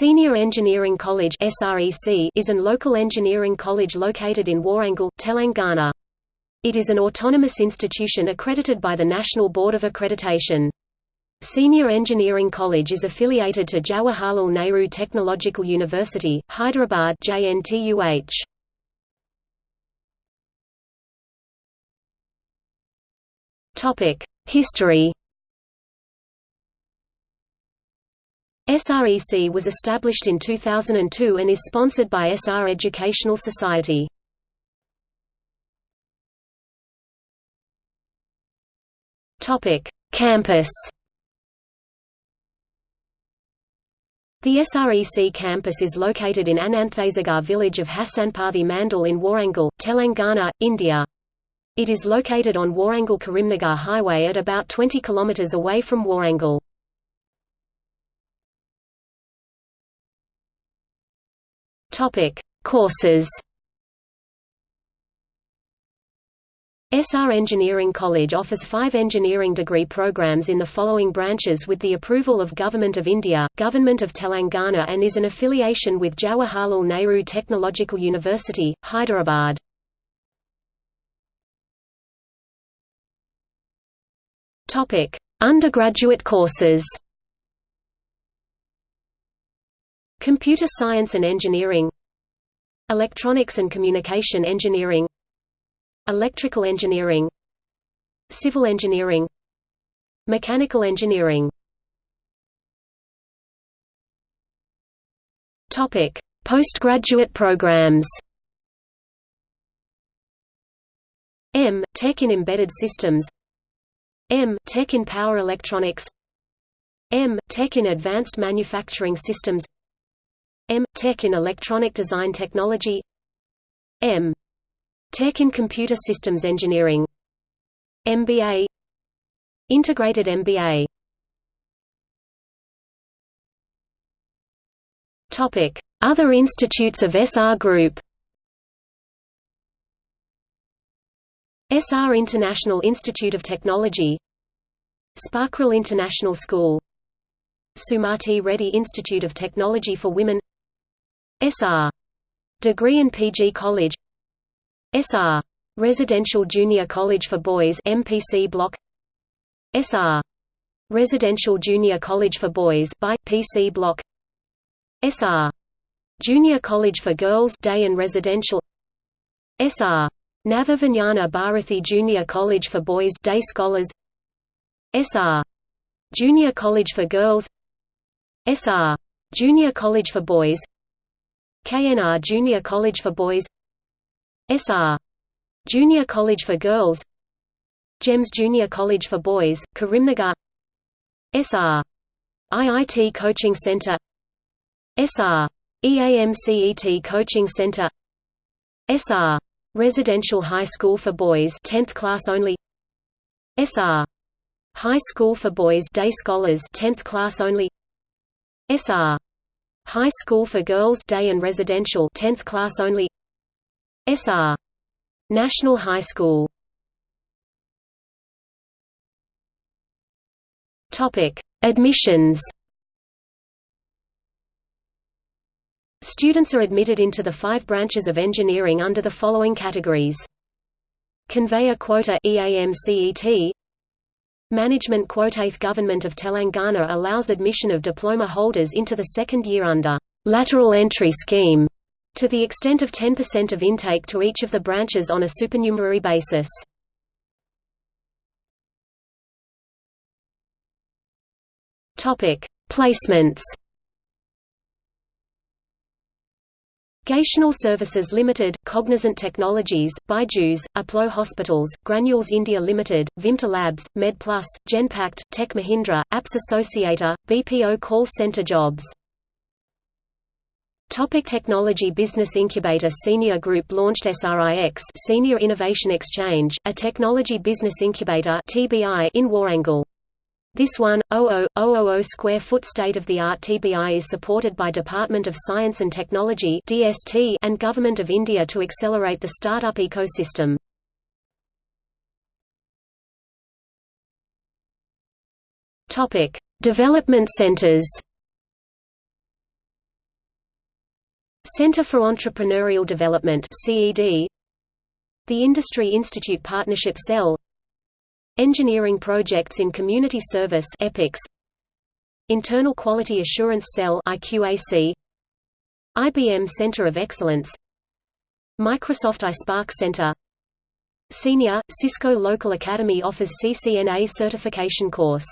Senior Engineering College is an local engineering college located in Warangal, Telangana. It is an autonomous institution accredited by the National Board of Accreditation. Senior Engineering College is affiliated to Jawaharlal Nehru Technological University, Hyderabad JNTUH. History SREC was established in 2002 and is sponsored by SR Educational Society. Campus The SREC campus is located in Ananthasagar village of Hasanparthy Mandal in Warangal, Telangana, India. It is located on Warangal-Karimnagar highway at about 20 km away from Warangal. Topic: Courses. SR Engineering College offers five engineering degree programs in the following branches with the approval of Government of India, Government of Telangana and is an affiliation with Jawaharlal Nehru Technological University, Hyderabad. Undergraduate courses Computer Science and Engineering Electronics and Communication Engineering Electrical Engineering Civil Engineering Mechanical Engineering Topic: Postgraduate programs. M. Tech in Embedded Systems M. Tech in Power Electronics M. Tech in Advanced Manufacturing Systems M. Tech in Electronic Design Technology. M. Tech in Computer Systems Engineering. MBA Integrated MBA Topic: Other institutes of SR Group. SR International Institute of Technology. Sparkrill International School. Sumati Reddy Institute of Technology for Women SR. Degree and PG College SR. Residential Junior College for Boys MPC Block SR. Residential Junior College for Boys BiPC Block SR. Junior College for Girls Day and Residential SR. Navavijnana Bharathi Junior College for Boys Day Scholars SR. Junior College for Girls SR. Junior College for Boys KNR Junior College for Boys SR. Junior College for Girls GEMS Junior College for Boys, Karimnagar SR. IIT Coaching Center SR. EAMCET Coaching Center SR. Residential High School for Boys 10th class only SR. High School for Boys Day Scholars 10th class only SR. High School for Girls Day and Residential 10th class only. SR National High School. Topic. Admissions. Students are admitted into the five branches of engineering under the following categories. Convener quota EAMCET Management quota Government of Telangana allows admission of diploma holders into the second year under lateral entry scheme to the extent of 10% of intake to each of the branches on a supernumerary basis. Topic: Placements Gational Services Limited, Cognizant Technologies, Byju's, Apollo Hospitals, Granules India Limited, Vimta Labs, MedPlus, Genpact, Tech Mahindra, Apps Associates, BPO Call Center Jobs Topic Technology Business Incubator Senior Group launched SRIX Senior Innovation Exchange, a technology business incubator TBI in Warangal. This 1,000,000 square foot state-of-the-art TBI is supported by Department of Science and Technology (DST) and Government of India to accelerate the startup ecosystem. Topic: Development centers. Center for Entrepreneurial Development CED The Industry Institute Partnership Cell Engineering Projects in Community Service EPICS. Internal Quality Assurance Cell IQAC IBM Center of Excellence. Microsoft iSpark Center. Senior, Cisco Local Academy offers CCNA certification course